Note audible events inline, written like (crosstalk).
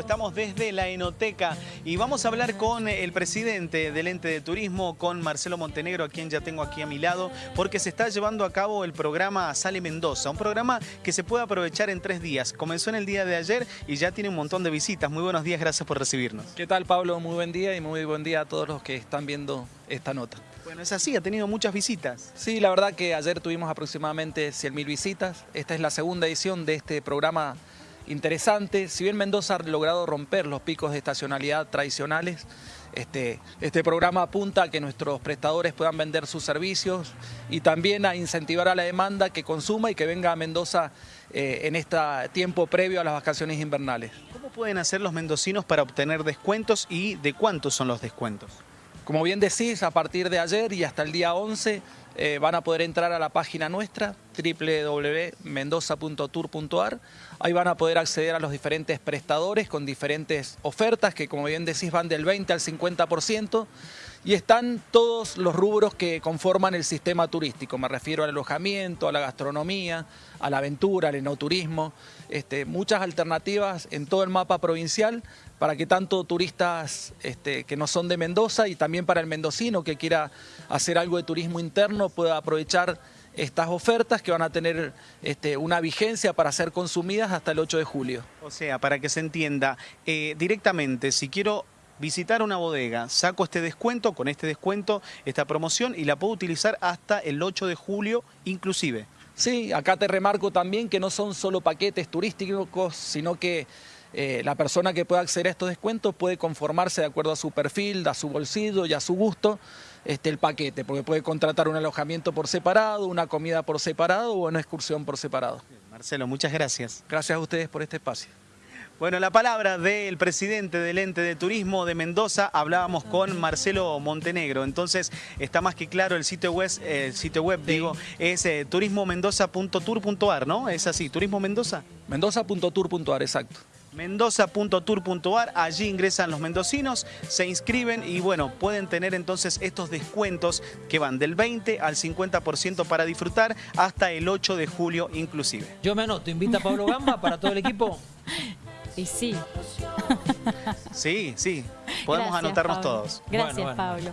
Estamos desde la Enoteca y vamos a hablar con el presidente del ente de turismo, con Marcelo Montenegro, a quien ya tengo aquí a mi lado, porque se está llevando a cabo el programa Sale Mendoza, un programa que se puede aprovechar en tres días. Comenzó en el día de ayer y ya tiene un montón de visitas. Muy buenos días, gracias por recibirnos. ¿Qué tal Pablo? Muy buen día y muy buen día a todos los que están viendo esta nota. Bueno, es así, ha tenido muchas visitas. Sí, la verdad que ayer tuvimos aproximadamente 100.000 visitas. Esta es la segunda edición de este programa interesante. Si bien Mendoza ha logrado romper los picos de estacionalidad tradicionales, este, este programa apunta a que nuestros prestadores puedan vender sus servicios y también a incentivar a la demanda que consuma y que venga a Mendoza eh, en este tiempo previo a las vacaciones invernales. ¿Cómo pueden hacer los mendocinos para obtener descuentos y de cuántos son los descuentos? Como bien decís, a partir de ayer y hasta el día 11 eh, van a poder entrar a la página nuestra www.mendoza.tour.ar. Ahí van a poder acceder a los diferentes prestadores con diferentes ofertas que como bien decís van del 20 al 50% y están todos los rubros que conforman el sistema turístico. Me refiero al alojamiento, a la gastronomía, a la aventura, al enoturismo. Este, muchas alternativas en todo el mapa provincial para que tanto turistas este, que no son de Mendoza y también para el mendocino que quiera hacer algo de turismo interno pueda aprovechar estas ofertas que van a tener este, una vigencia para ser consumidas hasta el 8 de julio. O sea, para que se entienda, eh, directamente, si quiero visitar una bodega, saco este descuento, con este descuento, esta promoción y la puedo utilizar hasta el 8 de julio inclusive. Sí, acá te remarco también que no son solo paquetes turísticos, sino que eh, la persona que pueda acceder a estos descuentos puede conformarse de acuerdo a su perfil, a su bolsillo y a su gusto este, el paquete, porque puede contratar un alojamiento por separado, una comida por separado o una excursión por separado. Marcelo, muchas gracias. Gracias a ustedes por este espacio. Bueno, la palabra del presidente del ente de turismo de Mendoza, hablábamos con Marcelo Montenegro, entonces está más que claro el sitio web, el sitio web digo, es eh, turismomendoza.tour.ar, ¿no? Es así, Turismo Mendoza. Mendoza.tour.ar, exacto mendoza.tour.ar, allí ingresan los mendocinos, se inscriben y bueno, pueden tener entonces estos descuentos que van del 20 al 50% para disfrutar hasta el 8 de julio inclusive. Yo me anoto, invita a Pablo Gamba para todo el equipo. (laughs) Y sí. Sí, sí, podemos anotarnos todos. Gracias, Pablo.